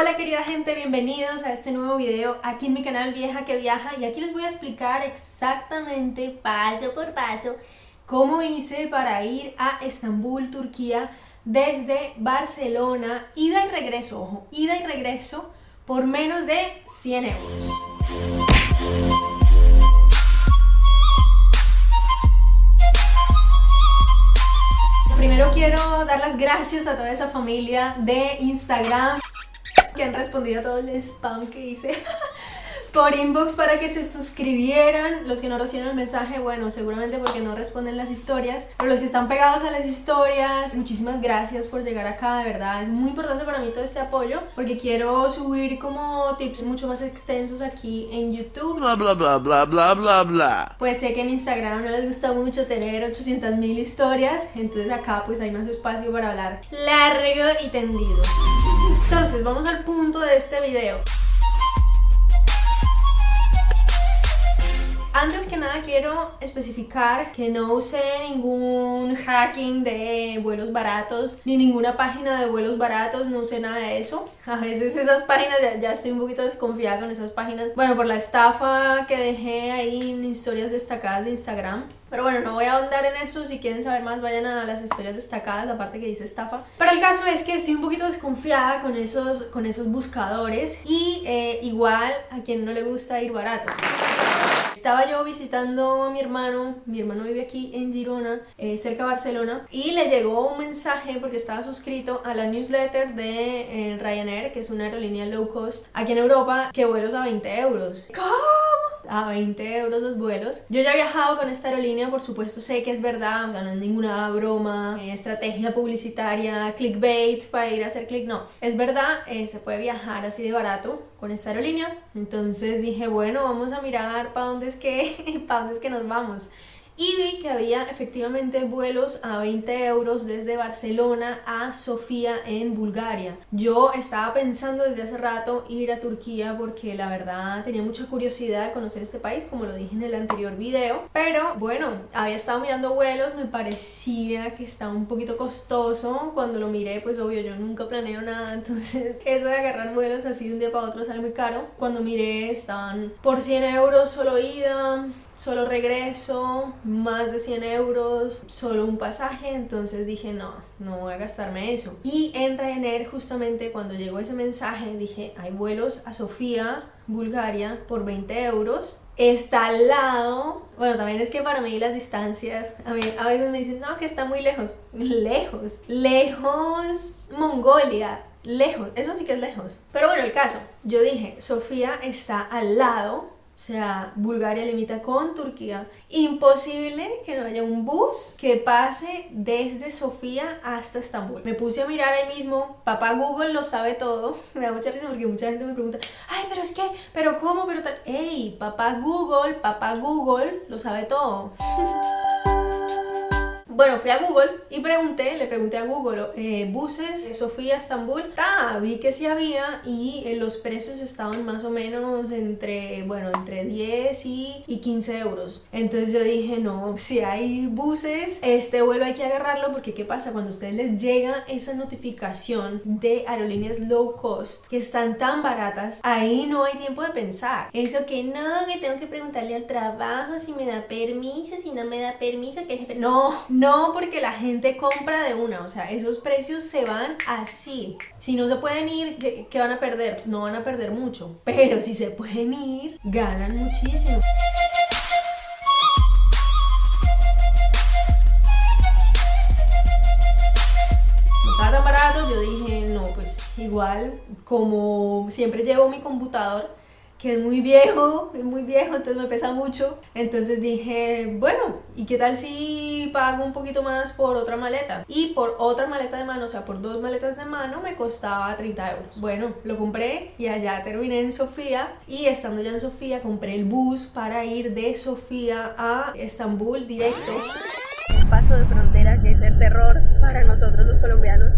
Hola querida gente, bienvenidos a este nuevo video aquí en mi canal Vieja que Viaja y aquí les voy a explicar exactamente paso por paso cómo hice para ir a Estambul, Turquía desde Barcelona, ida y regreso, ojo, ida y regreso por menos de 100 euros. Primero quiero dar las gracias a toda esa familia de Instagram que han respondido a todo el spam que hice por inbox para que se suscribieran. Los que no recibieron el mensaje, bueno, seguramente porque no responden las historias. Pero los que están pegados a las historias, muchísimas gracias por llegar acá, de verdad. Es muy importante para mí todo este apoyo porque quiero subir como tips mucho más extensos aquí en YouTube. Bla bla bla bla bla bla bla. Pues sé que en Instagram no les gusta mucho tener 800 mil historias, entonces acá pues hay más espacio para hablar largo y tendido. Entonces, vamos al punto de este video. Antes que nada quiero especificar que no usé ningún hacking de vuelos baratos ni ninguna página de vuelos baratos, no usé nada de eso. A veces esas páginas, ya, estoy un poquito desconfiada con esas páginas. Bueno, por la estafa que dejé ahí en historias destacadas de Instagram. Pero bueno, no voy a ahondar en eso, si quieren saber más vayan a las historias destacadas, la parte que dice estafa. Pero el caso es que estoy un poquito desconfiada con esos, con esos buscadores y eh, igual a quien no le gusta ir barato. Estaba yo visitando a mi hermano, mi hermano vive aquí en Girona, eh, cerca de Barcelona, y le llegó un mensaje porque estaba suscrito a la newsletter de eh, Ryanair, que es una aerolínea low cost aquí en Europa, que vuelos a 20 euros. ¿Cómo? A 20 euros los vuelos. Yo ya he viajado con esta aerolínea, por supuesto sé que es verdad, o sea, no es ninguna broma, eh, estrategia publicitaria, clickbait para ir a hacer click, no. Es verdad, se puede viajar así de barato con esta aerolínea. Entonces dije, bueno, vamos a mirar para dónde es que, para dónde es que nos vamos y vi que había efectivamente vuelos a 20 euros desde Barcelona a Sofía en Bulgaria. Yo estaba pensando desde hace rato ir a Turquía porque la verdad tenía mucha curiosidad de conocer este país, como lo dije en el anterior video, pero bueno, había estado mirando vuelos, me parecía que estaba un poquito costoso, cuando lo miré pues obvio yo nunca planeo nada, entonces eso de agarrar vuelos así de un día para otro sale muy caro. Cuando miré estaban por 100 euros solo ida, solo regreso, más de 100 euros, solo un pasaje, entonces dije no, no voy a gastarme eso. Y en Ryanair justamente cuando llegó ese mensaje dije hay vuelos a Sofía, Bulgaria por 20 euros, está al lado, bueno también es que para mí las distancias, a, mí, a veces me dicen no que está muy lejos, lejos, lejos Mongolia, lejos, eso sí que es lejos. Pero bueno, el caso, yo dije, Sofía está al lado o sea, Bulgaria limita con Turquía. Imposible que no haya un bus que pase desde Sofía hasta Estambul. Me puse a mirar ahí mismo, papá Google lo sabe todo. Me da mucha risa porque mucha gente me pregunta, ay, pero es que, pero cómo, pero tal. Ey, papá Google, papá Google lo sabe todo. Bueno, fui a Google y pregunté, le pregunté a Google, eh, buses de Sofía a Estambul. Ah, vi que sí había y eh, los precios estaban más o menos entre, bueno, entre 10 y, y 15 euros. Entonces yo dije, no, si hay buses, este vuelo hay que agarrarlo porque ¿qué pasa? Cuando a ustedes les llega esa notificación de aerolíneas low cost que están tan baratas, ahí no hay tiempo de pensar. Eso que no, que tengo que preguntarle al trabajo si me da permiso, si no me da permiso, que No, no no porque la gente compra de una, o sea, esos precios se van así. Si no se pueden ir, ¿qué, van a perder? No van a perder mucho, pero si se pueden ir, ganan muchísimo. Yo dije, no, pues igual, como siempre llevo mi computador, que es muy viejo, es muy viejo, entonces me pesa mucho. Entonces dije, bueno, ¿y qué tal si pago un poquito más por otra maleta? Y por otra maleta de mano, o sea, por dos maletas de mano me costaba 30 euros. Bueno, lo compré y allá terminé en Sofía y estando ya en Sofía compré el bus para ir de Sofía a Estambul directo. Un paso de frontera que es el terror para nosotros los colombianos.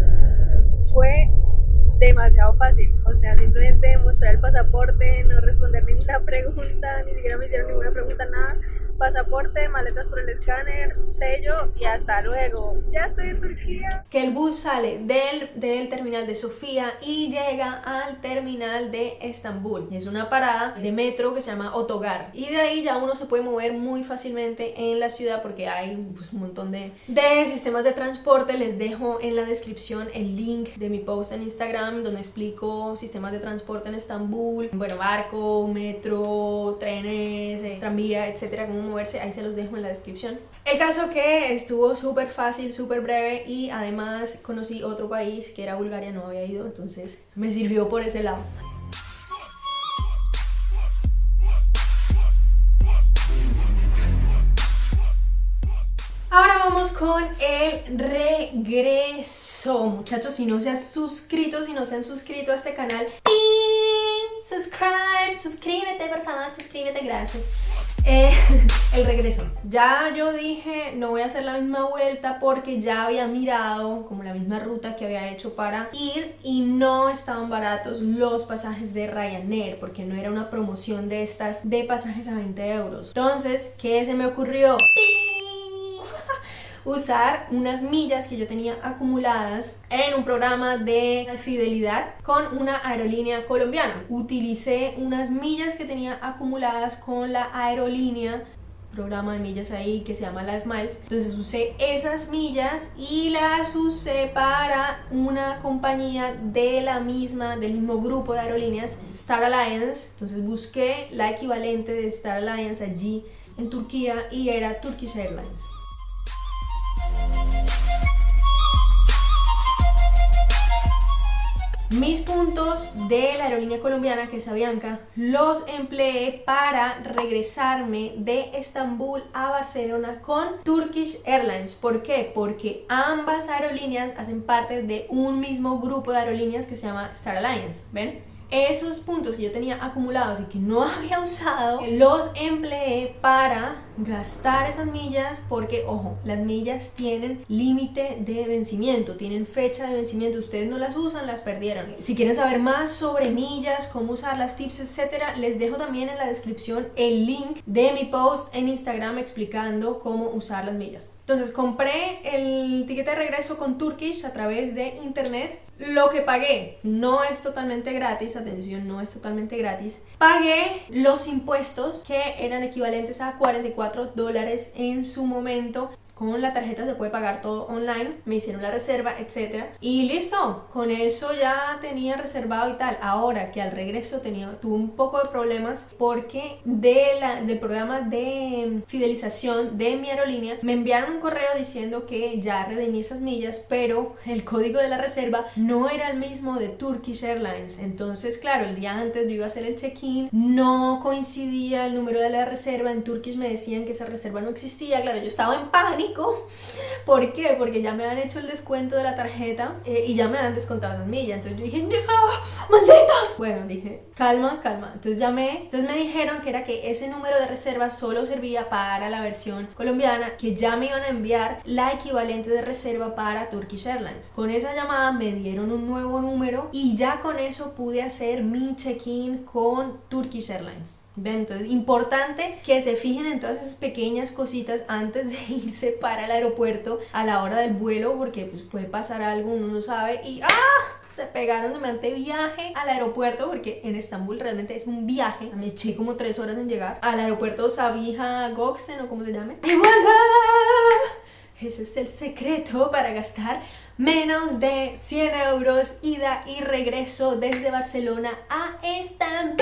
Demasiado fácil, o sea, simplemente mostrar el pasaporte, no responder ninguna pregunta, ni siquiera me hicieron ninguna pregunta, nada, pasaporte, maletas por el escáner, sello y hasta luego. Ya estoy en Turquía. Que el bus sale del, del terminal de Sofía y llega al terminal de Estambul. Es una parada de metro que se llama Otogar. Y de ahí ya uno se puede mover muy fácilmente en la ciudad porque hay pues, un montón de, de sistemas de transporte. Les dejo en la descripción el link de mi post en Instagram donde explico sistemas de transporte en Estambul. Bueno, barco, metro, trenes, tranvía, etcétera, cómo moverse, ahí se los dejo en la descripción. El caso que estuvo súper fácil, súper breve y además conocí otro país que era Bulgaria, no había ido, entonces me sirvió por ese lado. Ahora vamos con el regreso. Muchachos, si no se han suscrito, si no se han suscrito a este canal, subscribe, suscríbete, por favor, suscríbete, gracias. Eh, el regreso. Ya yo dije, no voy a hacer la misma vuelta porque ya había mirado como la misma ruta que había hecho para ir y no estaban baratos los pasajes de Ryanair porque no era una promoción de estas de pasajes a 20 euros. Entonces, ¿qué se me ocurrió? Usar unas millas que yo tenía acumuladas en un programa de fidelidad con una aerolínea colombiana. Utilicé unas millas que tenía acumuladas con la aerolínea programa de millas ahí que se llama Life Miles. Entonces usé esas millas y las usé para una compañía de la misma del mismo grupo de aerolíneas Star Alliance. Entonces busqué la equivalente de Star Alliance allí en Turquía y era Turkish Airlines Mis puntos de la aerolínea colombiana, que es Avianca, los empleé para regresarme de Estambul a Barcelona con Turkish Airlines. ¿Por qué? Porque ambas aerolíneas hacen parte de un mismo grupo de aerolíneas que se llama Star Alliance, ¿ven? Esos puntos que yo tenía acumulados y que no había usado, los empleé para gastar esas millas porque, ojo, las millas tienen límite de vencimiento, tienen fecha de vencimiento, ustedes no las usan, las perdieron. Si quieren saber más sobre millas, cómo usar las tips, etcétera, les dejo también en la descripción el link de mi post en Instagram explicando cómo usar las millas. Entonces compré el ticket de regreso con Turkish a través de internet. Lo que pagué no es totalmente gratis, atención, no es totalmente gratis. Pagué los impuestos que eran equivalentes a 44 dólares en su momento con la tarjeta se puede pagar todo online, me hicieron la reserva, etcétera y listo, con eso ya tenía reservado y tal. Ahora que al regreso tenía, tuve un poco de problemas porque del programa de fidelización de mi aerolínea me enviaron un correo diciendo que ya redimí esas millas, pero el código de la reserva no era el mismo de Turkish Airlines. Entonces, claro, el día antes yo iba a hacer el check-in, no coincidía el número de la reserva, en Turkish me decían que esa reserva no existía, claro, yo estaba en pánico ¿Por qué? Porque ya me han hecho el descuento de la tarjeta eh, y ya me han descontado las millas. Entonces yo dije, ¡no! ¡Malditos! Bueno, dije, calma, calma. Entonces llamé. Entonces me dijeron que era que ese número de reserva solo servía para la versión colombiana, que ya me iban a enviar la equivalente de reserva para Turkish Airlines. Con esa llamada me dieron un nuevo número y ya con eso pude hacer mi check-in con Turkish Airlines. Entonces, importante que se fijen en todas esas pequeñas cositas antes de irse para el aeropuerto a la hora del vuelo porque pues, puede pasar algo, uno no sabe y ¡ah! se pegaron durante viaje al aeropuerto porque en Estambul realmente es un viaje. Me eché como tres horas en llegar al aeropuerto Sabiha Gökçen o como se llame. Y ese es el secreto para gastar menos de 100 euros ida y regreso desde Barcelona a Estambul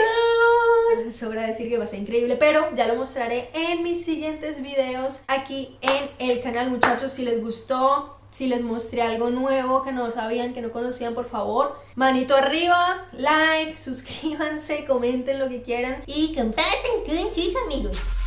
sobra decir que va a ser increíble, pero ya lo mostraré en mis siguientes videos aquí en el canal, muchachos, si les gustó, si les mostré algo nuevo que no sabían, que no conocían, por favor, manito arriba, like, suscríbanse, comenten lo que quieran y comparten con sus amigos.